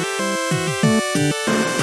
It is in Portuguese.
Música